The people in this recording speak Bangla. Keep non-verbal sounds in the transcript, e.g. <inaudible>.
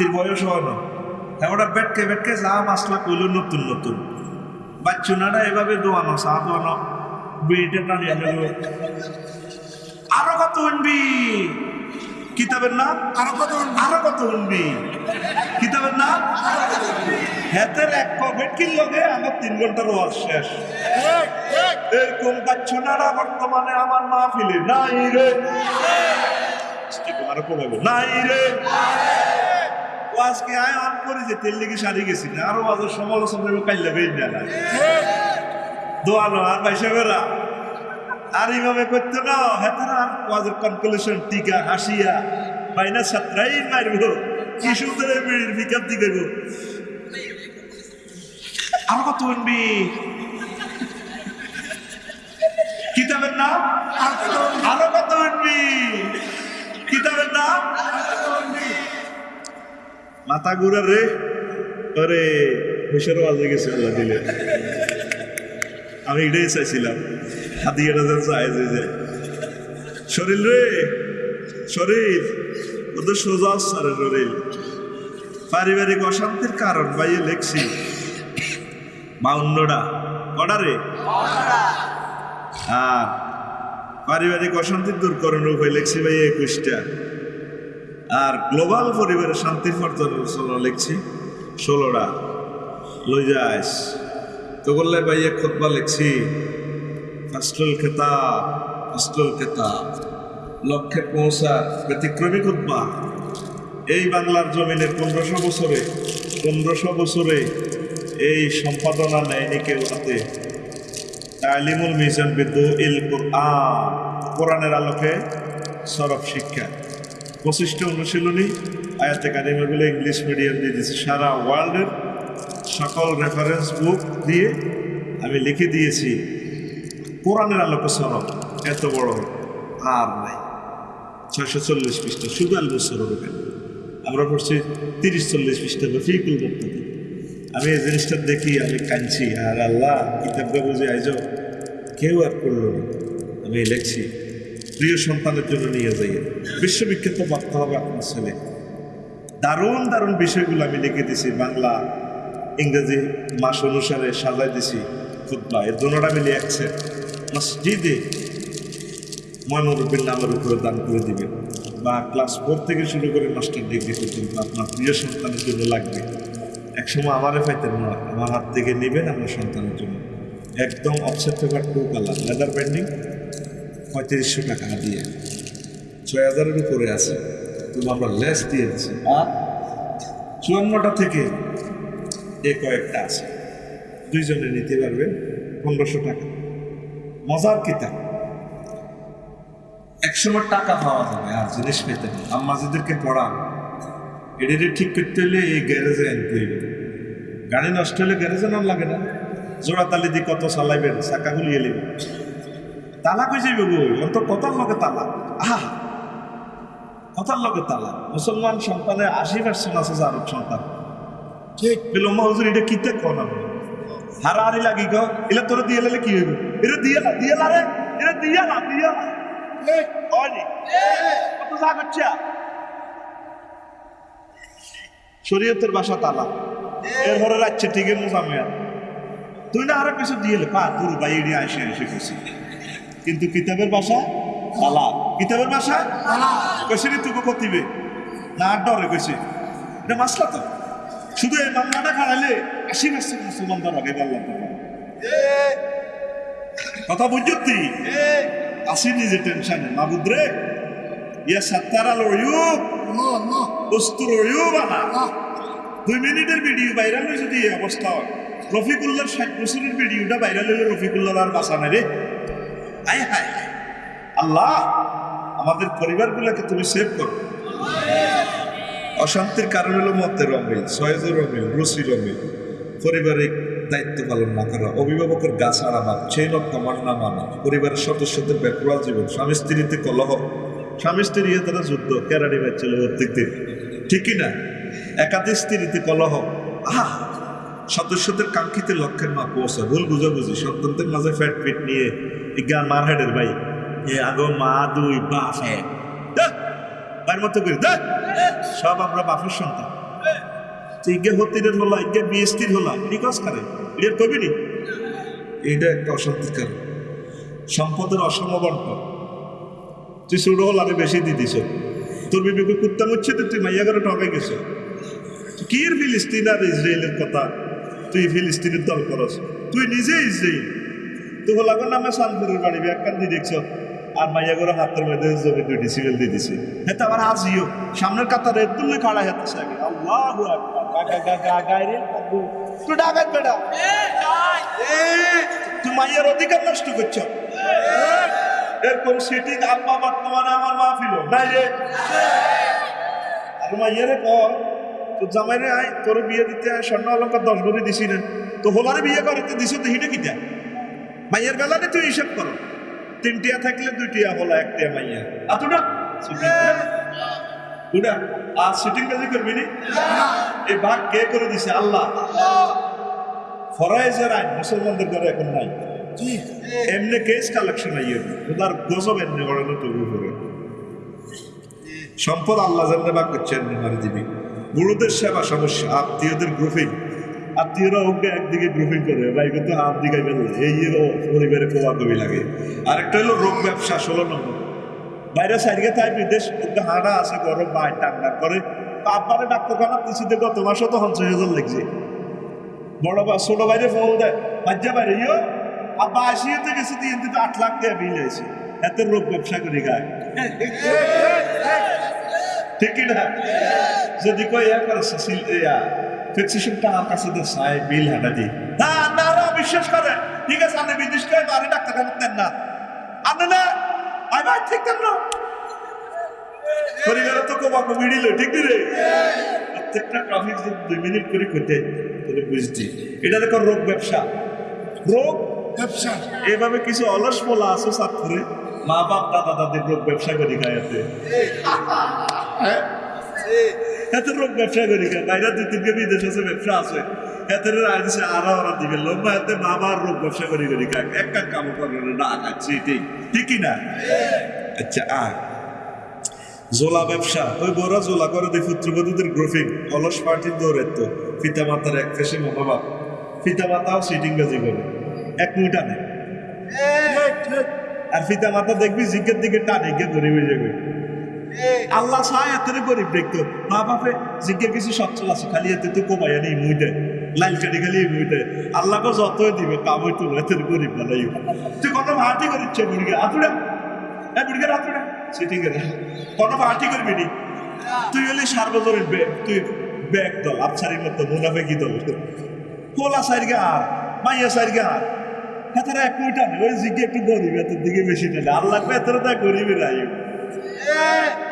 তির বয়স হয় না। হ্যাঁ বেটকে বেটকে যা মাসলা কইল নতুন নতুন। বাচ্চু বাচ্চুনারা এভাবে দোয়ানো চা দোয়ানো বিড়িটা টানিয়ে নেব আরও কত উনবি কিতাবের নাম? আরও কত আরও কত উনবি কিতাবের নাম? হেতের এক বেটকির লগে আমার তিন ঘণ্টার ওয়াজ শেষ। এরকম বাচ্চুনারা বর্তমানে আমার মাহফিলে নাই রে। আরও। কমাবো নাই রে। ও আজকে আয় অন করে যে তেল লেগে সারি গেছি না, আরও আজের সমালোচনা কাইলে বের না দোয়ানো আর বেরা আর এইভাবে করতে না হেতারা আর ওয়াজের কনক্লুশন টিকা, হাসিয়া বাইনা ছাত্রাই মারব। কি সুন্দর বিড়ির পিকআপ দিকে গো আরও কত আনবি? কিতাবের নাম? আরও কত আনবি? কিতাবের নাম? মাথা ঘুরা রে। আরে হুশের বাজে গেছে আল্লাহ দিলে। আমি এটাই চাইছিলাম। হাতিয়াটা যেন চাই যে শরীর রে, শরীর। ওদের সোজা সারে শরীর। পারিবারিক অশান্তির কারণ বাইয়ে লেখছি বাউন্নটা। কটা রে? আর পারিবারিক অশান্তি দূরকরণের উপায় লেখছি ভাই, একুশটা। আর গ্লোবাল পরিবারের শান্তির পর্যালোচনা লিখছি। ষোলোটা। লই যাস। তো বললে ভাই, এক খোদবা লিখছি। ফাসলুল খেতাব ফাসলুল খেতাব। লক্ষ্যে পৌঁছা ব্যতিক্রমী খুতবা। এই বাংলার জমিনে পনেরোশো বছরে পনেরোশো বছরে এই সম্পাদনা নেয়নি কেউ হাতে। তালিমুল মিজান বিদ্যু ইল কোরআন, কোরআনের আলোকে সরব শিক্ষা। পঁচিশটা অনুশীলনী আয়াতে কারিমাগুলো ইংলিশ মিডিয়াম দিয়ে দিয়েছি। সারা ওয়ার্ল্ডের সকল রেফারেন্স বুক দিয়ে আমি লিখে দিয়েছি, কোরআনের আলোকে সরব এত বড় আর নাই। ছয়শো চল্লিশ পৃষ্ঠা, শুধু আল সরবে আমরা পড়ছি তিরিশ চল্লিশ পৃষ্ঠা রফিকুল মুক্তি আমি এই জিনিসটা দেখি, আমি কাঁদছি, আর আল্লাহ কিতাবটা বুঝে আইজ কেউ আর করল না। আমি লিখছি প্রিয় সন্তানের জন্য নিয়ে যাই। বিশ্ববিখ্যাত বার্তা হবে আপনার ছেলে। দারুণ দারুণ বিষয়গুলো আমি লিখে দিছি, বাংলা, ইংরেজি মাস অনুসারে সাজাই দিছি খুদ্া এর দুটা মিলে একসে মসজিদে ময়মরুবিন নামের উপরে দান করে দিবেন। বা ক্লাস ফোর থেকে শুরু করে মাস্টার ডিগ্রি পর্যন্ত আপনার প্রিয় সন্তানের জন্য লাগবে। একসময় আমারে পাইতেন না, আমার হাত থেকে নেবেন আমার সন্তানের জন্য। একদম offset paper two colour leather binding পঁয়ত্রিশশো টাকা দিয়ে। ছয় হাজারের উপরে আছে। কিন্তু আমরা লেস দিয়ে দিচ্ছি। আর চুয়ান্নটা থেকে এ কয়েকটা আছে। দুইজনে নিতে পারবেন পনেরোশো টাকা। মজার কিতাব একসময় টাকা পাওয়া যাবে আর জিনিস পেতে। আম্মাজিদেরকে পড়ান। এটারে ঠিক করতে হলে এই গ্যারেজে আনতে হইবে। গাড়ি নষ্ট হলে গ্যারেজে নাম লাগে না। জোড়া তালি দিয়ে কত চালাইবেন, চাকা গুলিয়ে নেবেন। তালা কই যাইবে বই অন্ত কথার লগে তালা আহা কথার লগে তালা মুসলমান সন্তানে আশি পার্সেন্ট আছে যার সন্তান। ঠিক। বিলম্ব হুজুর এটা কিতে কন হারাহারি লাগি গো। এলা তোর দিয়ে লালে কি হইব? এটা দিয়ে না দিয়ে না রে। এটা দিয়ে না দিয়ে না ঠিক। কত যা করছে শরীয়তের বাসা তালা এর ঘরে রাখছে ঠিকই মোজামিয়া তুই না আরও কিছু দিয়ে পা তোর এড়িয়ে আসে এসে গেছি কিন্তু কিতাবের বাসা তালা কিতাবের বাসা কইছে রে তুই কতিবে না ডরে কইছে। এটা মাসলা তো। শুধু এই মামলাটা খাড়াইলে আশি পার্সেন্ট মুসলমান তার আগে পারলাম কথা বুঝছি আসিনি যে টেনশনে মাবুদ রে, ইয়া নো নো উস্তুর ওয়ুব আনা দুই মিনিটের ভিডিও ভাইরাল হয়ে যদি এই অবস্থা। হয় রফিকুল্লার ষাট বছরের ভিডিওটা ভাইরাল হলে রফিকুল্লার আর বাঁচা নেই রে। আয় হায় হায়। আল্লাহ, আমাদের পরিবারগুলোকে তুমি সেভ করো। অশান্তির কারণ হলো মতের অমিল সয়েজের অমিল রুচির অমিল পারিবারিক দায়িত্ব পালন না করা, অভিভাবকের গাছ আড়ানো চেইন অফ কমান্ড না মানা পরিবারের সদস্যদের ব্যাকুয়াল জীবন, স্বামী স্ত্রীতে কলহ। স্বামী স্ত্রী তারা যুদ্ধ ক্যারাডি ম্যাচ ছিল প্রত্যেক দিন ঠিক কিনা একাধিক স্ত্রীতে কলহ। আহা! সদস্যদের কাঙ্ক্ষিত লক্ষ্যের না পৌঁছা ভুল বুঝাবুঝি সন্তানদের মাঝে ফ্যাট ফিট নিয়ে এই গান মার হেডের ভাই। এ আগো মা দুই বাপ এক ধ্যাৎ, ভাইয়ের মতো করি। সব আমরা বাপের সন্তান। ইগে হতিরের হলা ইগে বিএসটির হলা বিকজ করে? কবি নি? এটা একটা অশান্তির কারণ। সম্পদের অসম বন্টন। তুই ছোট হলারে বেশি দিয়ে দিছ। তোর বিবেকে কুত্তা মুচ্ছে তুই মাইয়া করে ঠকাই গেছ। কি এর ফিলিস্তিন আর ইসরায়েলের কথা? তুই ফিলিস্তিনের দল করস। তুই নিজে ইসরায়েল তুই হলাগর নামে সানপুরের বাড়ি ব্যাখ্যান দিয়ে দেখছ। আর মাইয়া করে হাতের মধ্যে জমি দুই ডিসিবেল দিয়ে দিছে। হ্যাঁ আবার আজিও সামনের কাতারে তুললে খাড়া হাতে আগে আল্লাহ তুই ডাকাত বেটা। তুই মাইয়ার অধিকার নষ্ট করছ। এরকম সিটিং আব্বা বর্তমানে আমার মা ফিল নাই রে। আর মাইয়ারে কর তো জামাইরে আয় তোর বিয়ে দিতে আয় স্বর্ণ অলঙ্কার দশ ভরি দিছি না। তো হোলারে বিয়ে করতে দিছ তো হিটে কিটা? মাইয়ের বেলাতে তুই হিসাব করো। তিনটিয়া থাকলে দুইটিয়া হলা একটিয়া মাইয়া। আতুটা উডা আর সিটিং কাজে করবি নি? এই ভাগ কে করে দিছে? আল্লাহ। ফরাইজের আইন মুসলমানদের ঘরে এখন নাই। এমনি কেস কালেকশন আইয়ে ওদার গজব এমনি গড়ানো তবু করে সম্পদ আল্লাহ জানতে বা করছে এমনি মারি দিবি। বুড়োদের সেবা সমস্যা, আত্মীয়দের গ্রুপিং আত্মীয়রা ওকে একদিকে গ্রুপিং করে, ভাই কিন্তু হাত দিকে এই হলো পরিবারে কবি লাগে। আরেকটা হলো রোগ ব্যবসা, ষোলো নম্বর। বাইরে সাইডে তাই বিদেশ, ওকে হাঁটা আছে, গরম বাই টান্ডা করে। আব্বারে ডাক্তারখানা তিসিতে গত মাসও তো পঞ্চাশ হাজার লাগছে। বড় বা ছোট বাইরে ফোন দেয় বাজ্যা বাইরে ইয়ো, আব্বা আসিয়েতে গেছে, দিয়ে আট লাখ দিয়ে বিল হয়েছে। এত রোগ ব্যবসা করি গায়। <laughs> ঠিক না? যদি কই করে সিল ফিক্সেশনটা আমার কাছে তো সাই বিল হাঁটা দি। না না না, বিশ্বাস করে ঠিক আছে, আপনি বিদেশ করে আরে ডাক্তারখানা দেন না। আপনি না আই ভাই ঠিক দেন না পরিবারে তো কোবা কমিডিল ঠিক রে? প্রত্যেকটা ট্রাফিক দুই মিনিট করে করতে তাহলে বুঝছি। এটা দেখো রোগ ব্যবসা। রোগ ব্যবসা। এভাবে কিছু অলস বলা আছে ছাত্রে মা বাপ দাদা দাদির রোগ ব্যবসা করি খায় এতে এত রোগ ব্যবসা করি বাইরে দুই তিনকে বিদেশ আছে ব্যবসা আছে। ওরা দিবে। লম্বা এতে বাবার রোগ ব্যবসা করি করি এক কাম করে না খাচ্ছি ঠিক ঠিকই না? আচ্ছা জোলা ব্যবসা। ওই বড় জোলা করে দেয় পুত্রবধূদের গ্রুপিং অলস পার্টির দৌড়ের তো। পিতা মাতার এক ফেসে মা বাবা পিতা মাতাও সিটিং বাজি করে। এক ঠিক ঠিক আর পিতা মাতা দেখবি জিজ্ঞের দিকে টানে গিয়ে গরিব হয়ে যাবে আল্লাহ সাহায় এত গরিব দেখতো মা বাপে জিজ্ঞে কিছু সচ্ছল আছে, খালি এতে তো কমাইয়া নেই মুইতে। লাইল কাটি খালি এই মুইতে আল্লাহকে যতই দিবে, কামই তো এত গরিব বানাই তুই কত ভাটি করিচ্ছে বুড়িকে আতুড়া হ্যাঁ বুড়িকে আতুড়া সিটিং এর কত ভাটি করবি নি? তুই হলে সার্বজনীন তুই ব্যাগ দল আবসারির মতো মুনাফে কি দল। কোলা সাইড আর মাইয়া সাইড আর হেতারা এক কুইটা নেই ওই জিজ্ঞে একটু গরিব, এত দিকে বেশি নেই। আল্লাহ এত তা গরিবের আয়ু Yeah.